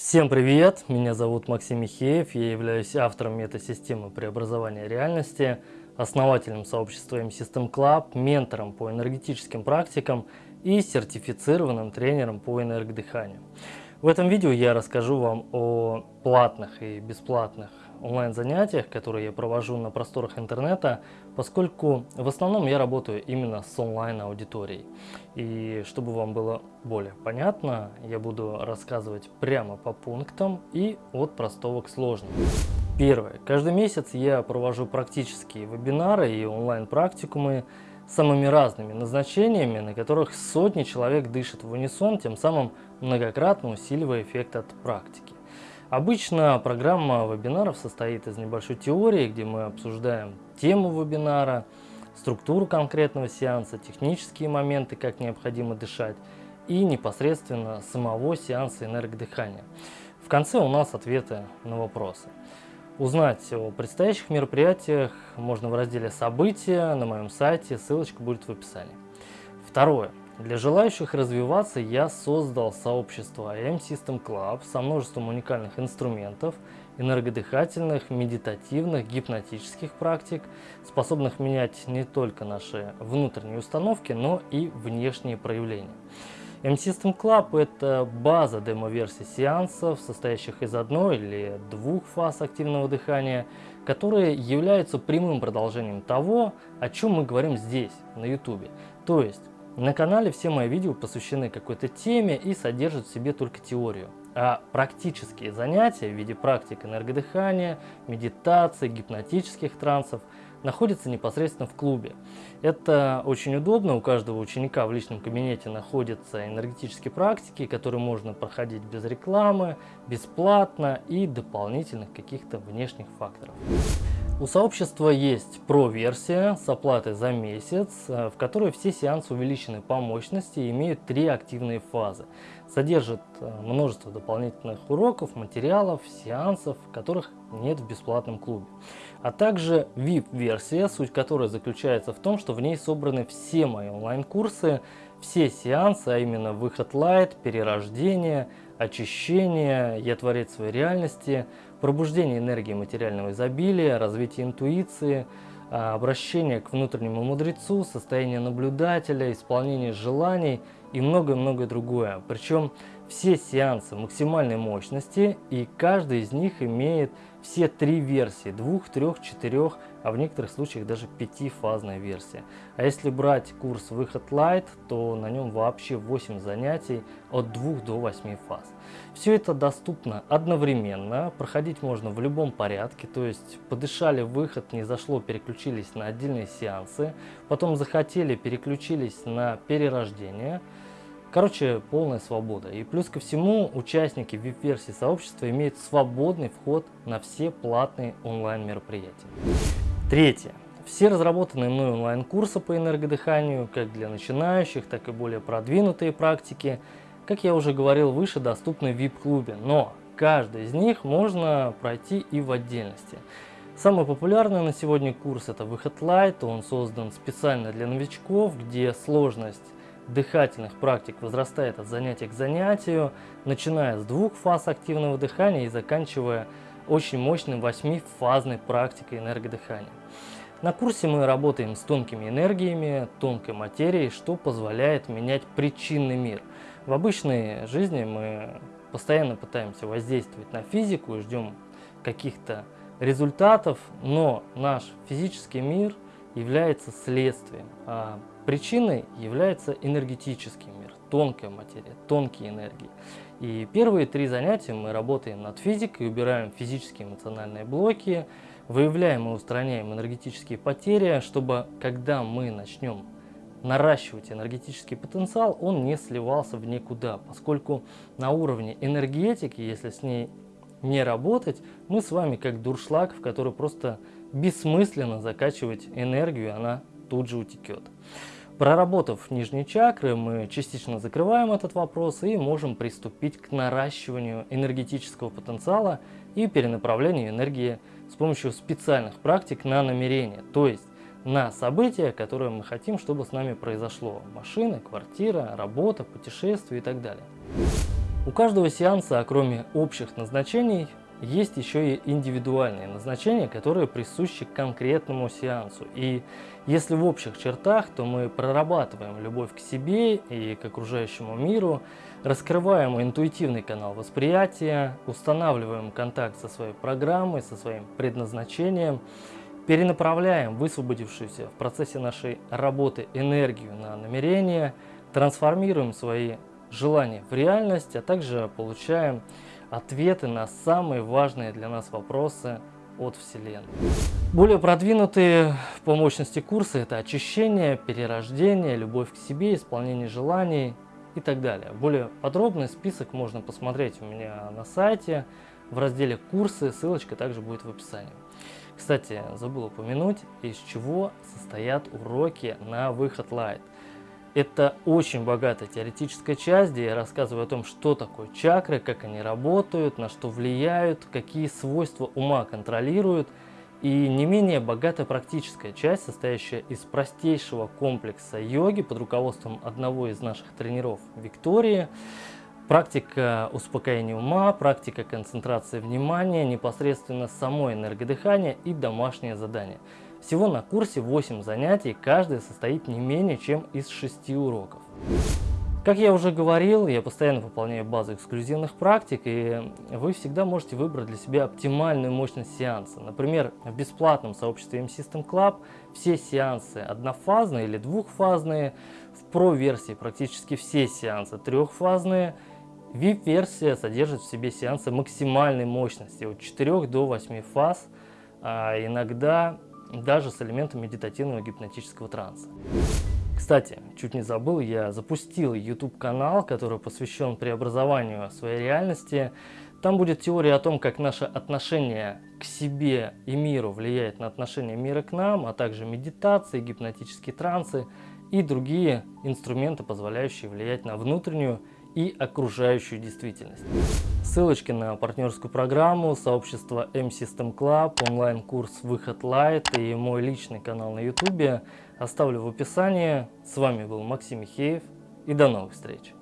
Всем привет! Меня зовут Максим Михеев, я являюсь автором метасистемы преобразования реальности, основателем сообщества M-System Club, ментором по энергетическим практикам и сертифицированным тренером по энергодыханию. В этом видео я расскажу вам о платных и бесплатных онлайн-занятиях, которые я провожу на просторах интернета, поскольку в основном я работаю именно с онлайн-аудиторией. И чтобы вам было более понятно, я буду рассказывать прямо по пунктам и от простого к сложному. Первое. Каждый месяц я провожу практические вебинары и онлайн-практикумы самыми разными назначениями, на которых сотни человек дышат в унисон, тем самым многократно усиливая эффект от практики. Обычно программа вебинаров состоит из небольшой теории, где мы обсуждаем тему вебинара, структуру конкретного сеанса, технические моменты, как необходимо дышать и непосредственно самого сеанса энергодыхания. В конце у нас ответы на вопросы. Узнать о предстоящих мероприятиях можно в разделе «События» на моем сайте, ссылочка будет в описании. Второе. Для желающих развиваться я создал сообщество IM System Club со множеством уникальных инструментов, энергодыхательных, медитативных, гипнотических практик, способных менять не только наши внутренние установки, но и внешние проявления. M-System Club – это база демо-версий сеансов, состоящих из одной или двух фаз активного дыхания, которые являются прямым продолжением того, о чем мы говорим здесь, на YouTube. То есть, на канале все мои видео посвящены какой-то теме и содержат в себе только теорию. А практические занятия в виде практик энергодыхания, медитации, гипнотических трансов – находится непосредственно в клубе. Это очень удобно, у каждого ученика в личном кабинете находятся энергетические практики, которые можно проходить без рекламы, бесплатно и дополнительных каких-то внешних факторов. У сообщества есть Pro-версия с оплатой за месяц, э, в которой все сеансы увеличены по мощности и имеют три активные фазы. Содержит э, множество дополнительных уроков, материалов, сеансов, которых нет в бесплатном клубе. А также VIP-версия, суть которой заключается в том, что в ней собраны все мои онлайн-курсы, все сеансы, а именно выход лайт, перерождение, очищение, я творец своей реальности, пробуждение энергии материального изобилия, развитие интуиции, а, обращение к внутреннему мудрецу, состояние наблюдателя, исполнение желаний и многое-многое другое. Причем все сеансы максимальной мощности и каждый из них имеет все три версии, двух, трех, четырех, а в некоторых случаях даже пятифазная версия. А если брать курс Выход Light, то на нем вообще 8 занятий от 2 до 8 фаз. Все это доступно одновременно, проходить можно в любом порядке, то есть подышали выход, не зашло, переключились на отдельные сеансы, потом захотели, переключились на перерождение, Короче, полная свобода. И плюс ко всему, участники VIP-версии сообщества имеют свободный вход на все платные онлайн-мероприятия. Третье. Все разработанные мной онлайн-курсы по энергодыханию, как для начинающих, так и более продвинутые практики, как я уже говорил выше, доступны в VIP-клубе, но каждый из них можно пройти и в отдельности. Самый популярный на сегодня курс это Выход Light, он создан специально для новичков, где сложность дыхательных практик возрастает от занятия к занятию, начиная с двух фаз активного дыхания и заканчивая очень мощной восьмифазной практикой энергодыхания. На курсе мы работаем с тонкими энергиями, тонкой материей, что позволяет менять причинный мир. В обычной жизни мы постоянно пытаемся воздействовать на физику и ждем каких-то результатов, но наш физический мир является следствием, а Причиной является энергетический мир, тонкая материя, тонкие энергии. И первые три занятия мы работаем над физикой, убираем физические эмоциональные блоки, выявляем и устраняем энергетические потери, чтобы когда мы начнем наращивать энергетический потенциал, он не сливался в никуда, поскольку на уровне энергетики, если с ней не работать, мы с вами как дуршлаг, в который просто бессмысленно закачивать энергию, она тут же утекет. Проработав нижние чакры, мы частично закрываем этот вопрос и можем приступить к наращиванию энергетического потенциала и перенаправлению энергии с помощью специальных практик на намерение, то есть на события, которые мы хотим, чтобы с нами произошло. Машина, квартира, работа, путешествие и так далее. У каждого сеанса, кроме общих назначений, есть еще и индивидуальные назначения, которые присущи конкретному сеансу. И если в общих чертах, то мы прорабатываем любовь к себе и к окружающему миру, раскрываем интуитивный канал восприятия, устанавливаем контакт со своей программой, со своим предназначением, перенаправляем высвободившуюся в процессе нашей работы энергию на намерение, трансформируем свои желания в реальность, а также получаем ответы на самые важные для нас вопросы от Вселенной. Более продвинутые по мощности курсы – это очищение, перерождение, любовь к себе, исполнение желаний и так далее. Более подробный список можно посмотреть у меня на сайте в разделе «Курсы», ссылочка также будет в описании. Кстати, забыл упомянуть, из чего состоят уроки на выход Light. Это очень богатая теоретическая часть, где я рассказываю о том, что такое чакры, как они работают, на что влияют, какие свойства ума контролируют. И не менее богатая практическая часть, состоящая из простейшего комплекса йоги под руководством одного из наших тренеров Виктории, практика успокоения ума, практика концентрации внимания, непосредственно само энергодыхание и домашнее задание – всего на курсе 8 занятий, каждый состоит не менее чем из 6 уроков. Как я уже говорил, я постоянно выполняю базу эксклюзивных практик, и вы всегда можете выбрать для себя оптимальную мощность сеанса. Например, в бесплатном сообществе M-System Club все сеансы однофазные или двухфазные, в Pro-версии практически все сеансы трехфазные, VIP-версия содержит в себе сеансы максимальной мощности от 4 до 8 фаз, а иногда даже с элементом медитативного гипнотического транса. Кстати, чуть не забыл, я запустил YouTube канал, который посвящен преобразованию своей реальности. Там будет теория о том, как наше отношение к себе и миру влияет на отношение мира к нам, а также медитации, гипнотические трансы и другие инструменты, позволяющие влиять на внутреннюю и окружающую действительность. Ссылочки на партнерскую программу, сообщество M-System Club, онлайн-курс «Выход Light» и мой личный канал на YouTube оставлю в описании. С вами был Максим Михеев и до новых встреч!